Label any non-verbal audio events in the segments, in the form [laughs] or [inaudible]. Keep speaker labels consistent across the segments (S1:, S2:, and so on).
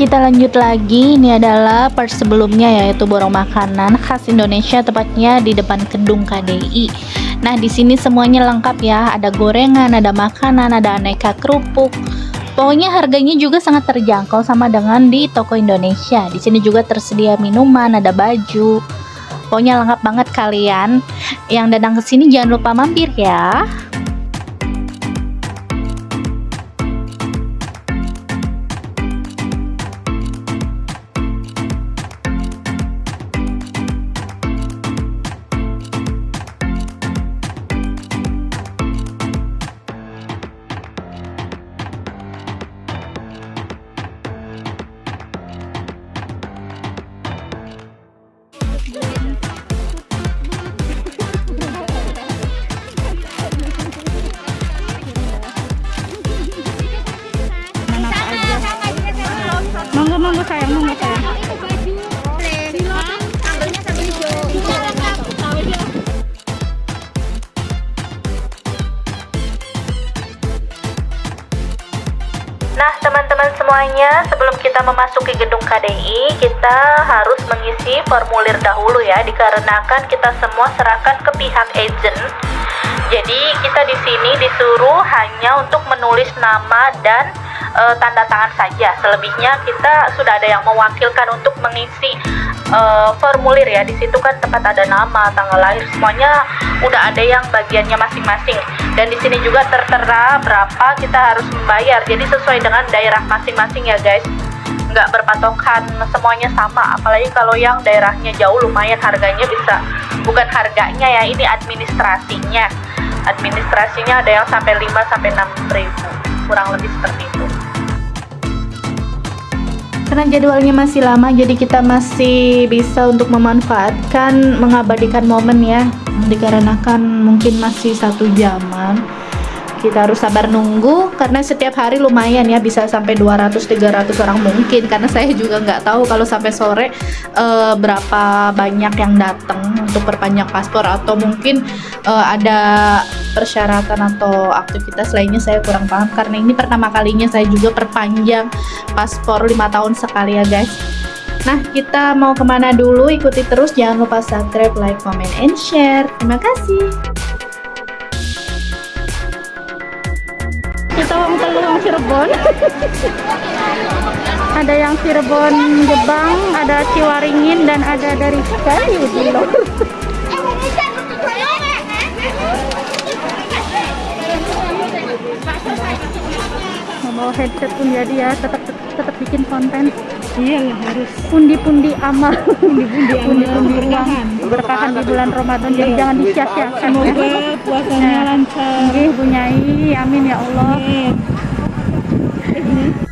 S1: Kita lanjut lagi. Ini adalah part sebelumnya yaitu borong makanan khas Indonesia tepatnya di depan gedung KDI. Nah, di sini semuanya lengkap ya. Ada gorengan, ada makanan, ada aneka kerupuk. Pokoknya harganya juga sangat terjangkau sama dengan di toko Indonesia. Di sini juga tersedia minuman, ada baju. Pokoknya lengkap banget kalian. Yang datang ke sini jangan lupa mampir ya.
S2: Sayang.
S1: Nah, teman-teman semuanya, sebelum kita memasuki gedung KDI, kita harus mengisi formulir dahulu ya, dikarenakan kita semua serahkan ke pihak agent. Jadi, kita di sini disuruh hanya untuk menulis nama dan e, tanda tangan saja. Selebihnya kita sudah ada yang mewakilkan untuk mengisi e, formulir ya. Di situ kan tempat ada nama, tanggal lahir, semuanya udah ada yang bagiannya masing-masing. Dan di sini juga tertera berapa kita harus membayar. Jadi sesuai dengan daerah masing-masing ya guys. Nggak berpatokan semuanya sama. Apalagi kalau yang daerahnya jauh lumayan harganya bisa bukan harganya ya, ini administrasinya. Administrasinya ada yang sampai 5 sampai 6 ribu. Kurang lebih seperti itu. Karena jadwalnya masih lama, jadi kita masih bisa untuk memanfaatkan mengabadikan momen ya. Dikarenakan mungkin masih satu jaman, kita harus sabar nunggu karena setiap hari lumayan ya bisa sampai 200-300 orang mungkin karena saya juga nggak tahu kalau sampai sore uh, berapa banyak yang datang untuk perpanjang paspor atau mungkin uh, ada persyaratan atau aktivitas lainnya saya kurang paham karena ini pertama kalinya saya juga perpanjang paspor lima tahun sekali ya guys Nah, kita mau ke mana dulu? Ikuti terus, jangan lupa subscribe, like, comment, and share. Terima kasih.
S2: Kita wong telu Cirebon. [laughs] ada yang Cirebon Jebang, ada Ciwaringin dan ada dari Kayu Dilo. [laughs] Membawa headset pun jadi ya, tetap tetap bikin konten.
S3: Iya harus
S2: Pundi-pundi amal,
S3: pundi-pundi
S2: pundi-pundi
S3: berkahan.
S2: berkahan di bulan Ramadan. Jadi jangan disia-siakan ya.
S3: Semoga puasanya
S2: Nah.
S3: lancar.
S2: Nggih, Bu Nyai. Amin ya Allah.
S3: Amin.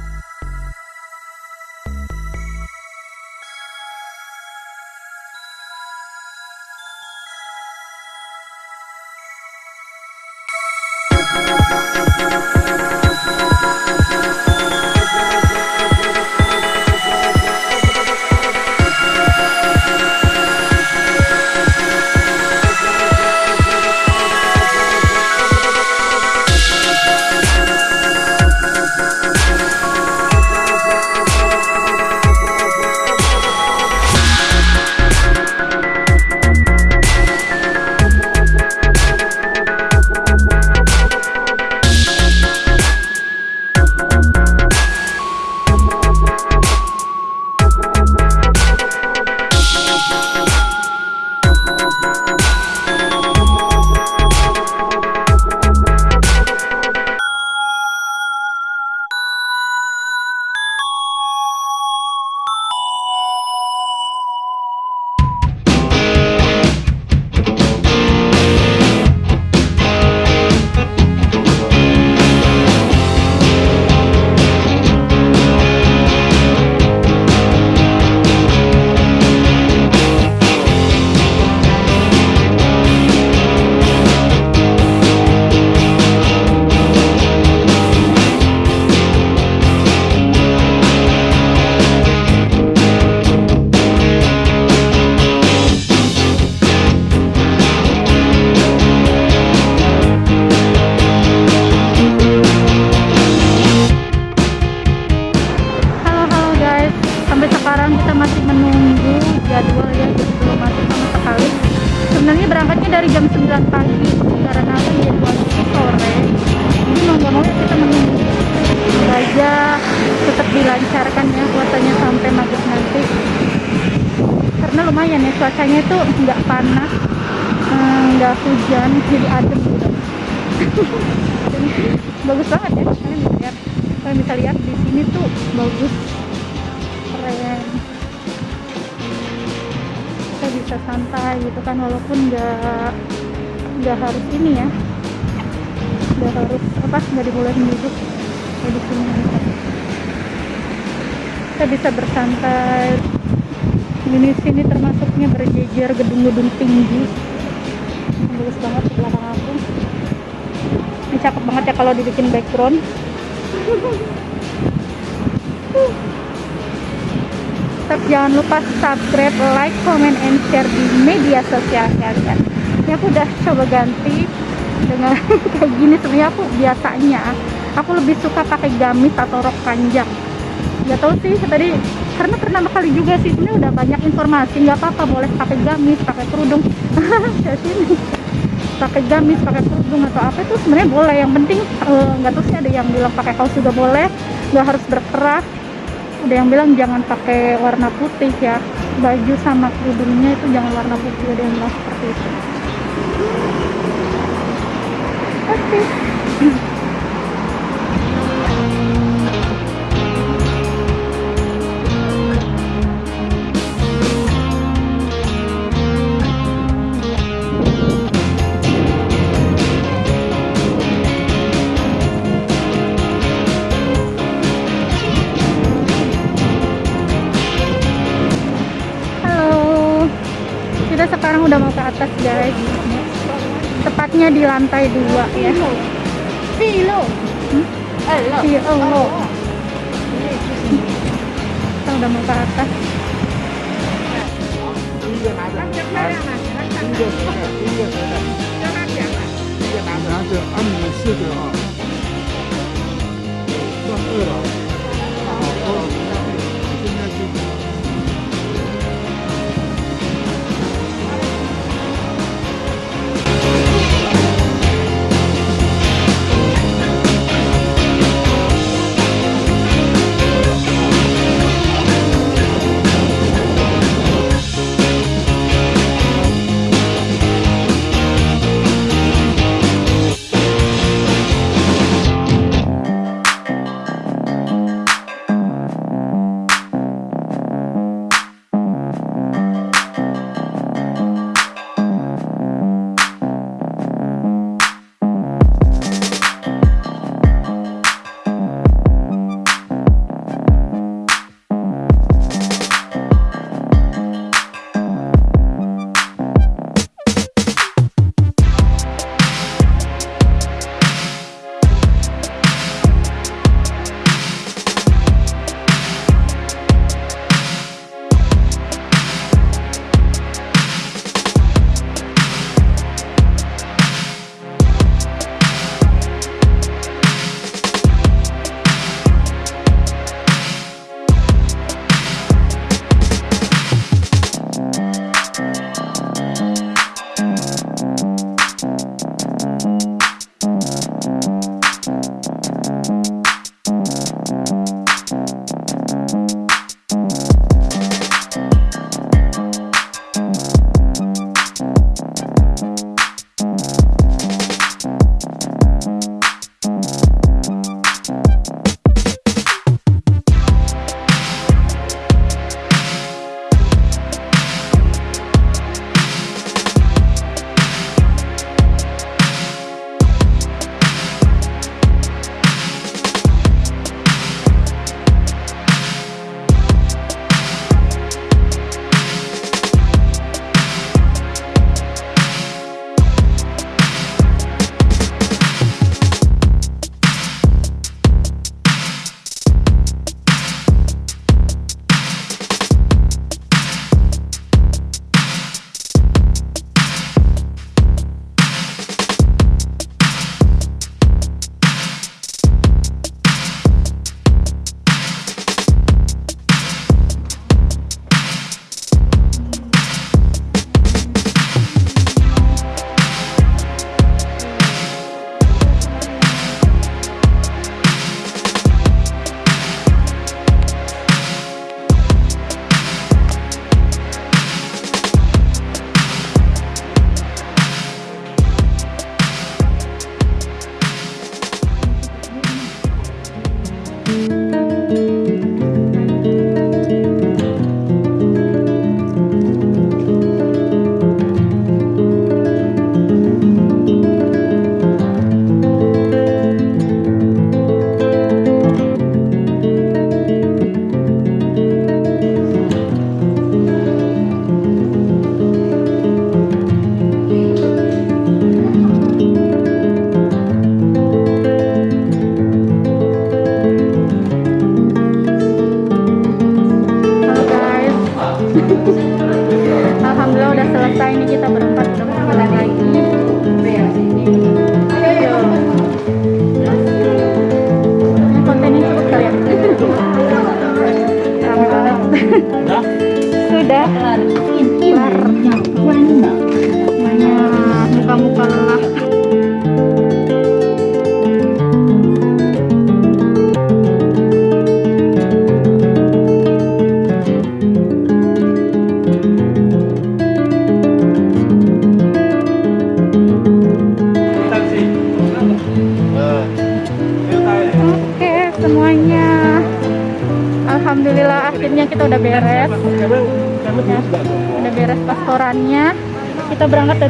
S2: dari jam 9 pagi karena kan situasi sore ini mau nggak mau kita menunggu. Raja tetap dilancarkan ya puasanya sampai maghrib nanti. Karena lumayan ya cuacanya itu nggak panas eh, nggak hmm, hujan jadi adem gitu. [laughs] Bagus banget ya kalian bisa lihat. Kalian bisa lihat di sini tuh bagus. Bisa santai gitu kan walaupun nggak nggak harus ini ya. Nggak harus apa nggak dibolehin duduk kayak di sini kita bisa bersantai. Ini sini termasuknya berjejer gedung-gedung tinggi. Bagus banget di belakang aku. Ini cakep banget ya kalau dibikin background [laughs] Tetap jangan lupa subscribe, like, comment, and share di media sosial kalian. Ini aku udah coba ganti dengan [laughs] kayak gini sebenarnya aku biasanya aku lebih suka pakai gamis atau rok panjang. Gak tahu sih tadi karena pertama kali juga sih sebenarnya udah banyak informasi nggak apa-apa boleh pakai gamis, pakai kerudung. [laughs] Kayak sini pakai gamis, pakai kerudung atau apa itu sebenarnya boleh. Yang penting eh, nggak tahu sih ada yang bilang pakai kaos juga boleh, nggak harus berkerah ada yang bilang jangan pakai warna putih ya. Baju sama kerudungnya itu jangan warna putih ada yang bilang seperti itu. Oke. halo atas guys tepatnya di lantai dua ya
S3: Filo.
S2: Hmm? Iya, kita udah mau ke atas
S4: 第一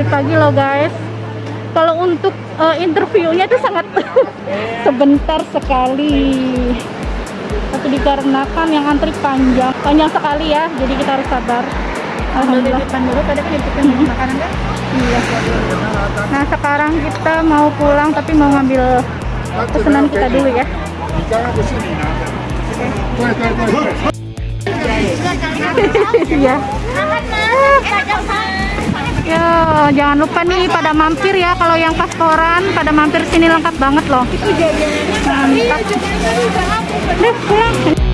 S2: pagi loh guys. Kalau untuk eh, interviewnya itu sangat [laughs] sebentar sekali. Tapi dikarenakan yang antri panjang panjang sekali ya. Jadi kita harus sabar. Alhamdulillah.
S3: depan dulu tadi kan makanan kan?
S2: Iya. Nah sekarang kita mau pulang tapi mau ngambil pesanan kita dulu ya.
S4: 你刚 [laughs]
S2: Ya jangan lupa nih pada mampir ya kalau yang pastoran pada mampir sini lengkap banget loh. Mantap. Deh pulang.